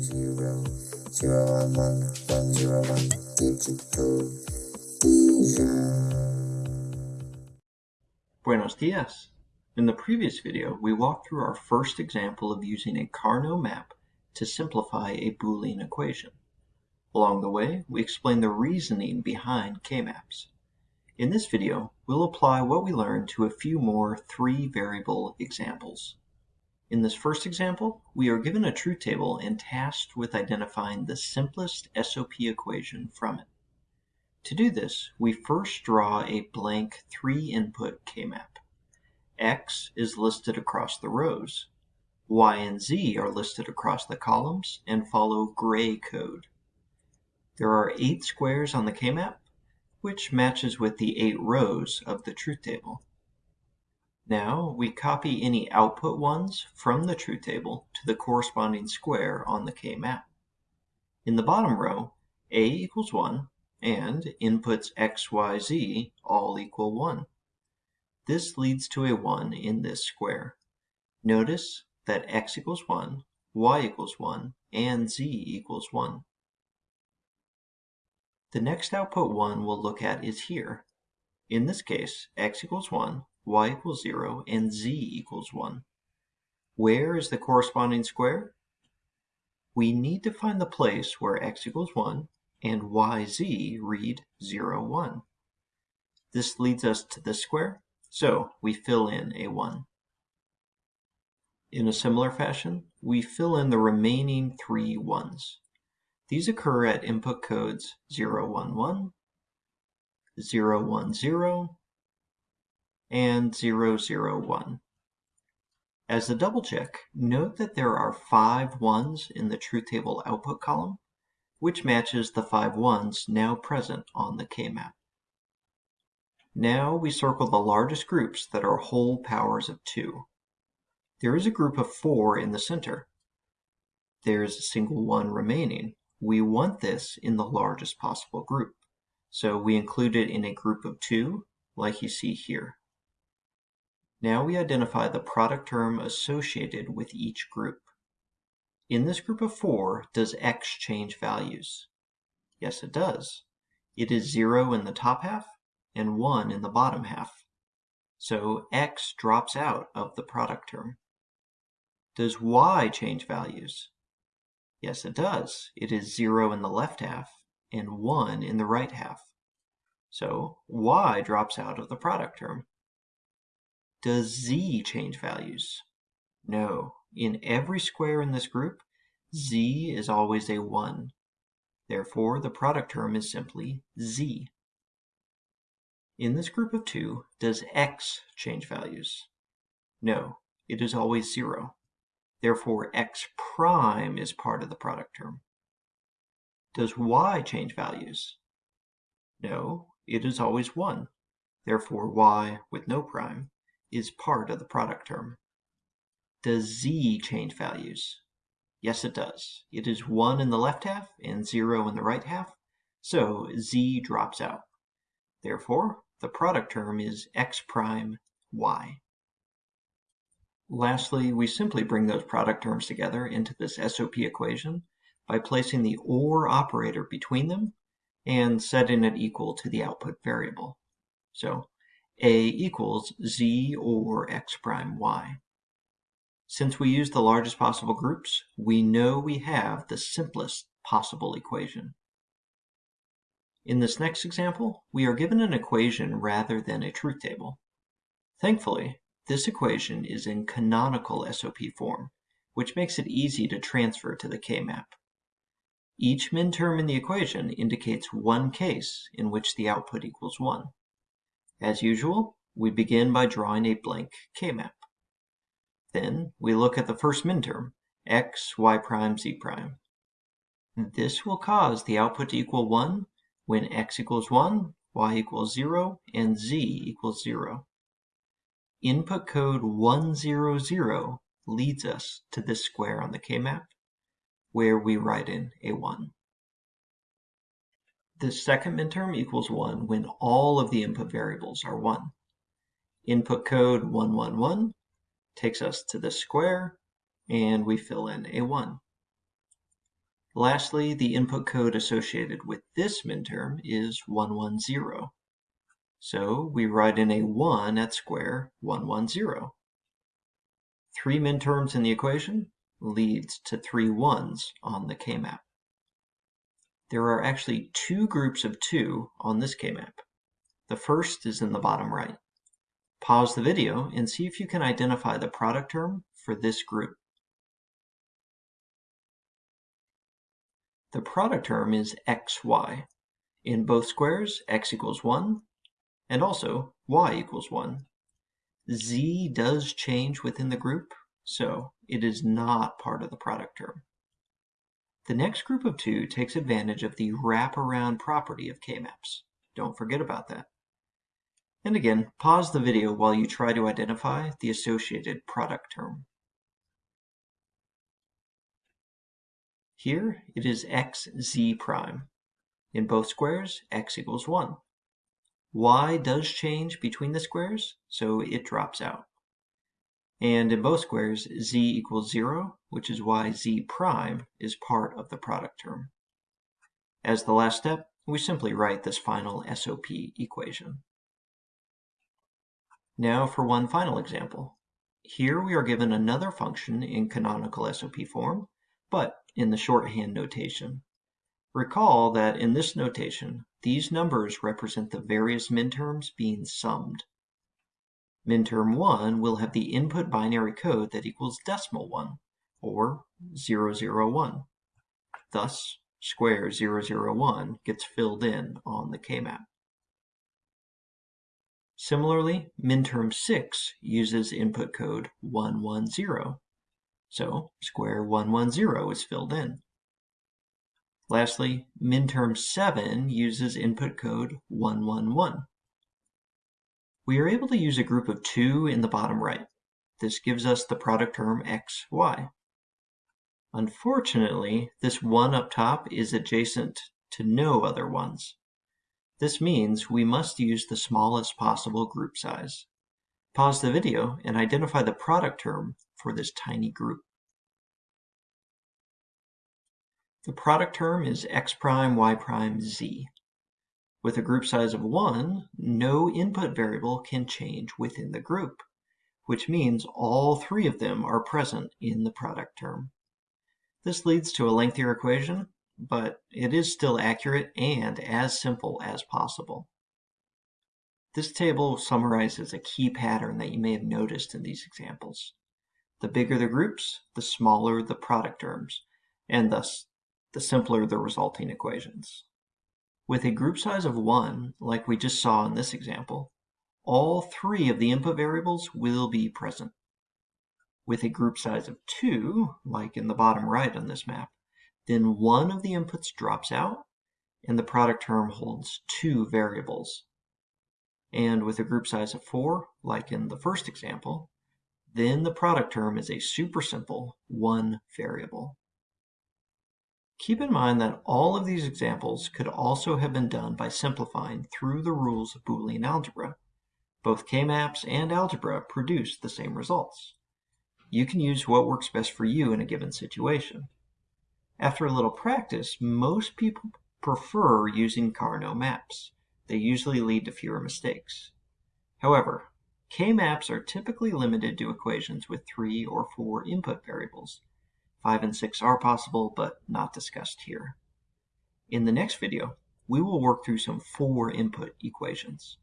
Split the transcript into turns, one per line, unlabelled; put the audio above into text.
zero zero one one one zero one digital.
Buenos dias! In the previous video, we walked through our first example of using a Karnaugh map to simplify a Boolean equation. Along the way, we explained the reasoning behind K-maps. In this video, we'll apply what we learned to a few more three-variable examples. In this first example, we are given a truth table and tasked with identifying the simplest SOP equation from it. To do this, we first draw a blank three-input K-map. X is listed across the rows. Y and Z are listed across the columns and follow gray code. There are eight squares on the K-map, which matches with the eight rows of the truth table. Now we copy any output ones from the truth table to the corresponding square on the K-map. In the bottom row, A equals 1 and inputs x, y, z all equal 1. This leads to a 1 in this square. Notice that x equals 1, y equals 1, and z equals 1. The next output 1 we'll look at is here. In this case, x equals 1, y equals 0, and z equals 1. Where is the corresponding square? We need to find the place where x equals 1 and yz read 0, 1. This leads us to this square, so we fill in a 1. In a similar fashion, we fill in the remaining three ones. These occur at input codes 011, 010, and 001. As a double check, note that there are five ones in the truth table output column, which matches the five ones now present on the K-map. Now we circle the largest groups that are whole powers of 2. There is a group of 4 in the center. There is a single 1 remaining. We want this in the largest possible group, so we include it in a group of 2, like you see here. Now we identify the product term associated with each group. In this group of 4, does x change values? Yes, it does. It is 0 in the top half and 1 in the bottom half. So x drops out of the product term. Does y change values? Yes, it does. It is 0 in the left half and 1 in the right half. So y drops out of the product term. Does z change values? No. In every square in this group, z is always a 1. Therefore, the product term is simply z. In this group of 2, does x change values? No, it is always 0. Therefore, x prime is part of the product term. Does y change values? No, it is always 1. Therefore, y with no prime is part of the product term. Does z change values? Yes, it does. It is 1 in the left half and 0 in the right half, so z drops out. Therefore, the product term is x prime y. Lastly, we simply bring those product terms together into this SOP equation by placing the OR operator between them and setting it equal to the output variable. So a equals z or x prime y. Since we use the largest possible groups, we know we have the simplest possible equation. In this next example, we are given an equation rather than a truth table. Thankfully, this equation is in canonical SOP form, which makes it easy to transfer to the K-map. Each min-term in the equation indicates one case in which the output equals 1. As usual, we begin by drawing a blank K-map. Then we look at the first minterm, x, y prime, z prime. This will cause the output to equal 1 when x equals 1, y equals 0, and z equals 0. Input code 100 leads us to this square on the K-map, where we write in a 1. The second minterm equals 1 when all of the input variables are 1. Input code 111 takes us to the square, and we fill in a 1. Lastly, the input code associated with this minterm is 110. So we write in a 1 at square 110. Three minterms in the equation leads to three ones on the K-map. There are actually two groups of two on this K-map. The first is in the bottom right. Pause the video and see if you can identify the product term for this group. The product term is xy. In both squares, x equals 1, and also y equals 1. z does change within the group, so it is not part of the product term. The next group of two takes advantage of the wraparound property of K-maps. Don't forget about that. And again, pause the video while you try to identify the associated product term. Here it is xz prime. In both squares, x equals 1. y does change between the squares, so it drops out. And in both squares, z equals 0, which is why z prime is part of the product term. As the last step, we simply write this final SOP equation. Now for one final example. Here we are given another function in canonical SOP form, but in the shorthand notation. Recall that in this notation, these numbers represent the various minterms being summed. Minterm 1 will have the input binary code that equals decimal 1, or 001. Thus, square 001 gets filled in on the K-map. Similarly, minterm 6 uses input code 110, so square 110 is filled in. Lastly, minterm 7 uses input code 111. We are able to use a group of two in the bottom right. This gives us the product term x, y. Unfortunately, this one up top is adjacent to no other ones. This means we must use the smallest possible group size. Pause the video and identify the product term for this tiny group. The product term is x prime, y prime, z. With a group size of 1, no input variable can change within the group, which means all three of them are present in the product term. This leads to a lengthier equation but it is still accurate and as simple as possible. This table summarizes a key pattern that you may have noticed in these examples. The bigger the groups, the smaller the product terms, and thus the simpler the resulting equations. With a group size of 1, like we just saw in this example, all three of the input variables will be present. With a group size of 2, like in the bottom right on this map, then one of the inputs drops out and the product term holds two variables. And with a group size of four, like in the first example, then the product term is a super simple one variable. Keep in mind that all of these examples could also have been done by simplifying through the rules of Boolean algebra. Both K-maps and algebra produce the same results. You can use what works best for you in a given situation. After a little practice, most people prefer using Karnaugh maps. They usually lead to fewer mistakes. However, K-maps are typically limited to equations with three or four input variables. Five and six are possible, but not discussed here. In the next video, we will work through some four input equations.